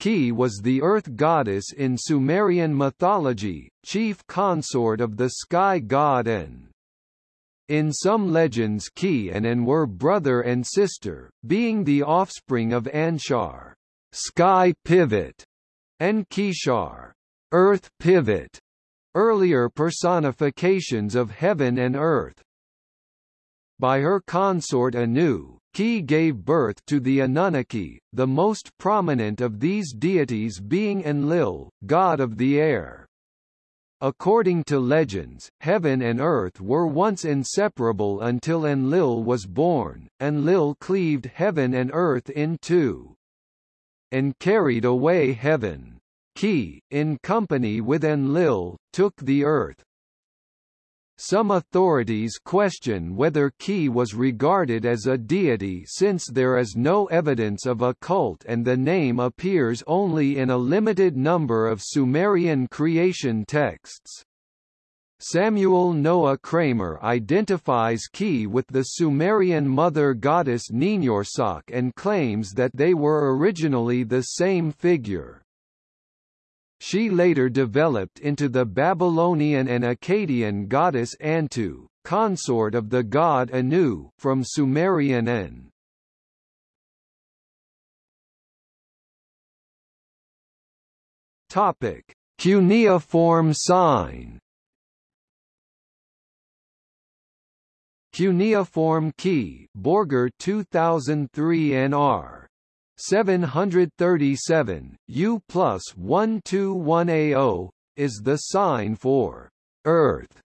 Ki was the earth goddess in Sumerian mythology, chief consort of the sky god An. In some legends Ki and An were brother and sister, being the offspring of Anshar, sky pivot, and Kishar, earth pivot, earlier personifications of heaven and earth. By her consort Anu, Ki gave birth to the Anunnaki, the most prominent of these deities being Enlil, god of the air. According to legends, heaven and earth were once inseparable until Enlil was born. Enlil cleaved heaven and earth in two, and carried away heaven. Ki, in company with Enlil, took the earth. Some authorities question whether Ki was regarded as a deity since there is no evidence of a cult and the name appears only in a limited number of Sumerian creation texts. Samuel Noah Kramer identifies Ki with the Sumerian mother goddess Ninhursag and claims that they were originally the same figure. She later developed into the Babylonian and Akkadian goddess Antu, consort of the god Anu from Sumerian An. Topic: Cuneiform sign. Cuneiform key, Borger 2003 NR 737, U plus 121A0, is the sign for Earth.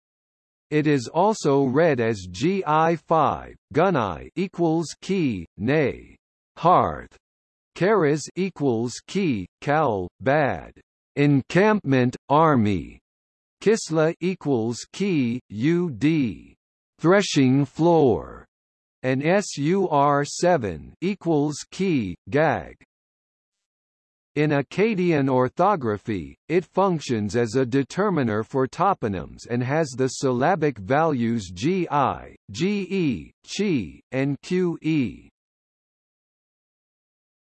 It is also read as GI5, Gunai equals key, nay, hearth, Karas equals key, Kal, bad, encampment, army, Kisla equals key, UD, threshing floor, and SUR7 equals key, gag. In Akkadian orthography, it functions as a determiner for toponyms and has the syllabic values GI, GE, CHI, and QE.